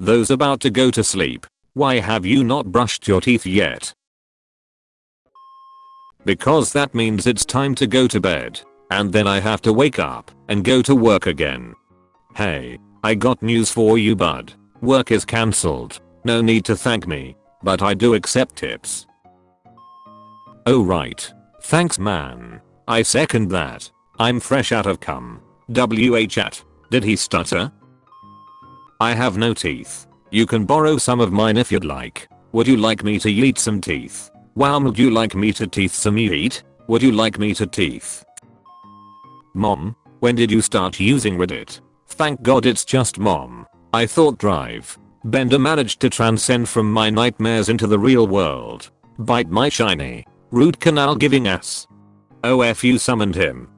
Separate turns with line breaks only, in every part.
Those about to go to sleep. Why have you not brushed your teeth yet? Because that means it's time to go to bed. And then I have to wake up and go to work again. Hey, I got news for you bud. Work is cancelled. No need to thank me. But I do accept tips. Oh right. Thanks man. I second that. I'm fresh out of cum. WH at. Did he stutter? I have no teeth. You can borrow some of mine if you'd like. Would you like me to eat some teeth? Wow would you like me to teeth some eat? Would you like me to teeth? Mom, when did you start using Reddit? Thank god it's just mom. I thought Drive. Bender managed to transcend from my nightmares into the real world. Bite my shiny. Root canal giving ass. Oh f you summoned him.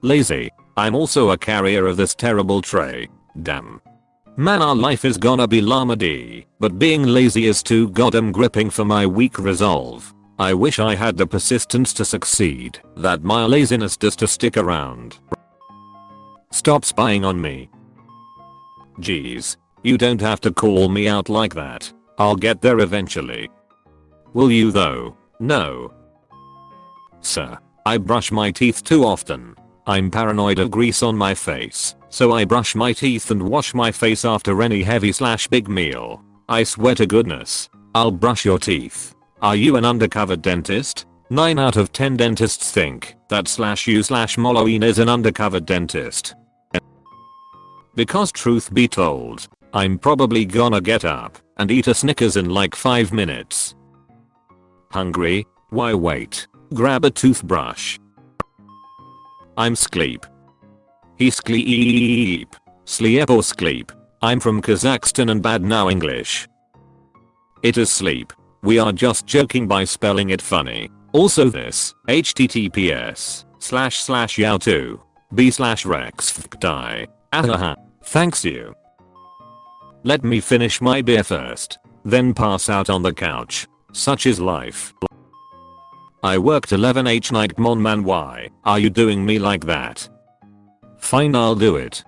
Lazy. I'm also a carrier of this terrible tray. Damn. Man our life is gonna be llama D, but being lazy is too goddamn gripping for my weak resolve. I wish I had the persistence to succeed that my laziness does to stick around. Stop spying on me. Jeez. You don't have to call me out like that. I'll get there eventually. Will you though? No. Sir. I brush my teeth too often. I'm paranoid of grease on my face, so I brush my teeth and wash my face after any heavy slash big meal. I swear to goodness. I'll brush your teeth. Are you an undercover dentist? 9 out of 10 dentists think that slash you slash Molloween is an undercover dentist. Because truth be told, I'm probably gonna get up and eat a Snickers in like 5 minutes. Hungry? Why wait? Grab a toothbrush. I'm sleep. Sleep. Sleep or sleep. I'm from Kazakhstan and bad now English. It is sleep. We are just joking by spelling it funny. Also this, https slash slash yao2 b slash rex die. Ahaha. Thanks you. Let me finish my beer first, then pass out on the couch. Such is life. I worked 11h night mon man why are you doing me like that? Fine I'll do it.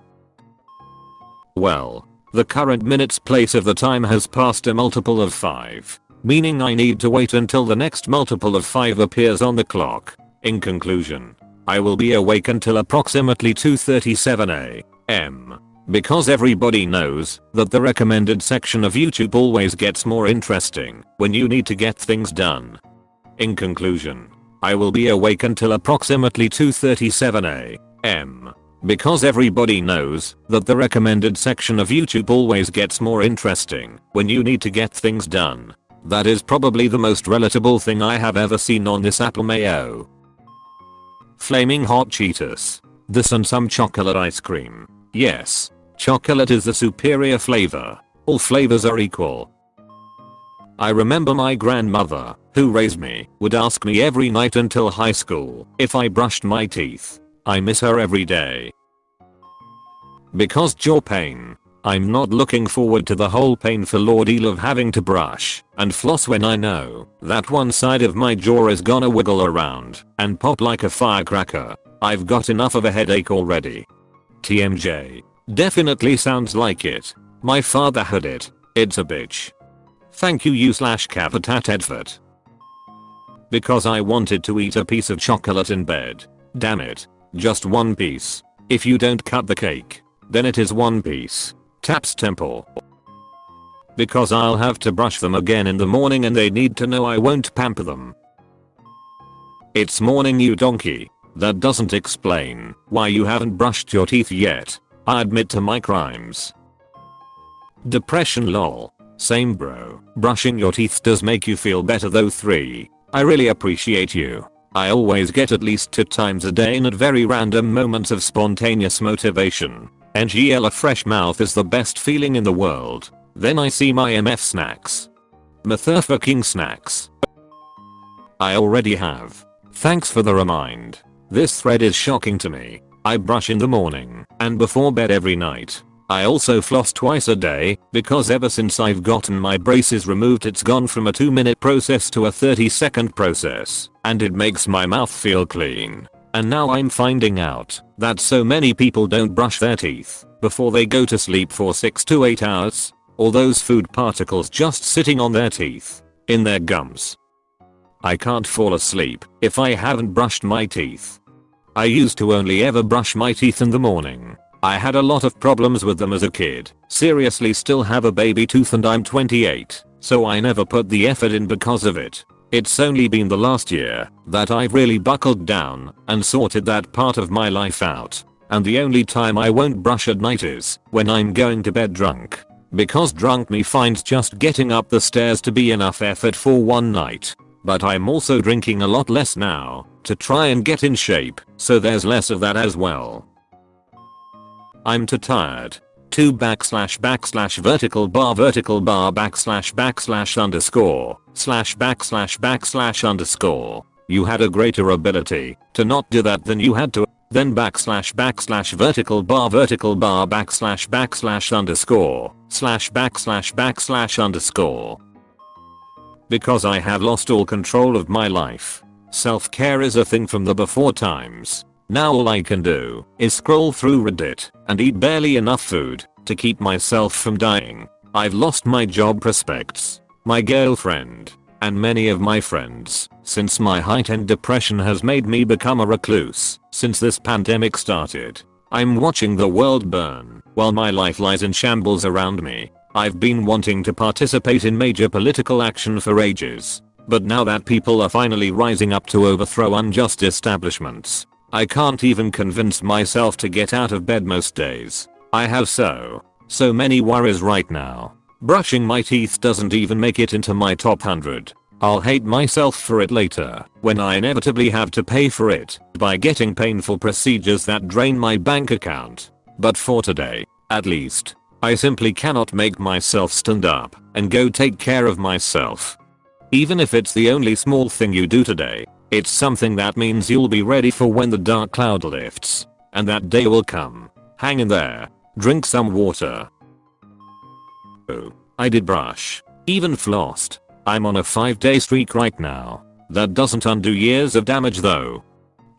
Well, the current minutes place of the time has passed a multiple of 5 meaning I need to wait until the next multiple of 5 appears on the clock. In conclusion, I will be awake until approximately 2.37 am. Because everybody knows that the recommended section of YouTube always gets more interesting when you need to get things done. In conclusion, I will be awake until approximately 2.37 am. Because everybody knows that the recommended section of YouTube always gets more interesting when you need to get things done. That is probably the most relatable thing I have ever seen on this apple mayo. Flaming hot Cheetos. This and some chocolate ice cream. Yes. Chocolate is the superior flavor. All flavors are equal. I remember my grandmother, who raised me, would ask me every night until high school if I brushed my teeth. I miss her every day. Because jaw pain, I'm not looking forward to the whole painful ordeal of having to brush and floss when I know that one side of my jaw is gonna wiggle around and pop like a firecracker. I've got enough of a headache already. TMJ. Definitely sounds like it. My father had it. It's a bitch. Thank you you slash Capitat. Because I wanted to eat a piece of chocolate in bed. Damn it. Just one piece. If you don't cut the cake, then it is one piece. Taps Temple. Because I'll have to brush them again in the morning and they need to know I won't pamper them. It's morning you donkey. That doesn't explain why you haven't brushed your teeth yet. I admit to my crimes. Depression lol. Same bro. Brushing your teeth does make you feel better though 3. I really appreciate you. I always get at least 2 times a day and at very random moments of spontaneous motivation. NGL a fresh mouth is the best feeling in the world. Then I see my MF snacks. Motherfucking snacks. I already have. Thanks for the remind. This thread is shocking to me. I brush in the morning and before bed every night. I also floss twice a day because ever since I've gotten my braces removed it's gone from a 2 minute process to a 30 second process and it makes my mouth feel clean. And now I'm finding out that so many people don't brush their teeth before they go to sleep for 6 to 8 hours. All those food particles just sitting on their teeth, in their gums. I can't fall asleep if I haven't brushed my teeth. I used to only ever brush my teeth in the morning. I had a lot of problems with them as a kid. Seriously still have a baby tooth and I'm 28, so I never put the effort in because of it. It's only been the last year that I've really buckled down and sorted that part of my life out. And the only time I won't brush at night is when I'm going to bed drunk. Because drunk me finds just getting up the stairs to be enough effort for one night. But I'm also drinking a lot less now to try and get in shape, so there's less of that as well. I'm too tired 2 backslash backslash vertical bar vertical bar backslash backslash underscore slash backslash backslash underscore. You had a greater ability to not do that than you had to then backslash backslash vertical bar vertical bar backslash backslash underscore slash backslash backslash underscore. Because I have lost all control of my life. Self-care is a thing from the before times. Now all I can do is scroll through Reddit and eat barely enough food to keep myself from dying. I've lost my job prospects, my girlfriend, and many of my friends since my heightened depression has made me become a recluse since this pandemic started. I'm watching the world burn while my life lies in shambles around me. I've been wanting to participate in major political action for ages. But now that people are finally rising up to overthrow unjust establishments, I can't even convince myself to get out of bed most days. I have so, so many worries right now. Brushing my teeth doesn't even make it into my top 100. I'll hate myself for it later when I inevitably have to pay for it by getting painful procedures that drain my bank account. But for today, at least, I simply cannot make myself stand up and go take care of myself. Even if it's the only small thing you do today, it's something that means you'll be ready for when the dark cloud lifts. And that day will come. Hang in there. Drink some water. Oh, I did brush. Even flossed. I'm on a 5 day streak right now. That doesn't undo years of damage though.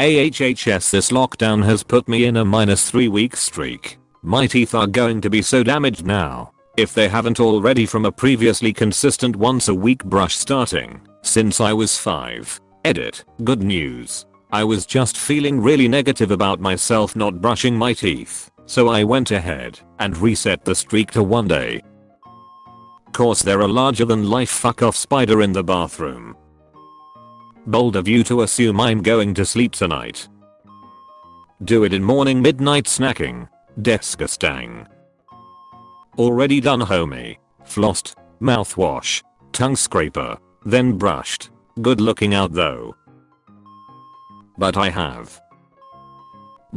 AHHS this lockdown has put me in a minus 3 week streak. My teeth are going to be so damaged now. If they haven't already from a previously consistent once a week brush starting since I was 5. Edit. Good news. I was just feeling really negative about myself not brushing my teeth, so I went ahead and reset the streak to one day. Course there a larger than life fuck off spider in the bathroom. Bold of you to assume I'm going to sleep tonight. Do it in morning midnight snacking. Disgusting. Already done homie. Flossed. Mouthwash. Tongue scraper. Then brushed. Good looking out though. But I have.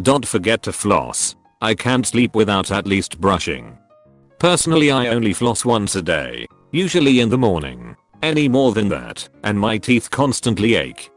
Don't forget to floss. I can't sleep without at least brushing. Personally I only floss once a day, usually in the morning. Any more than that, and my teeth constantly ache.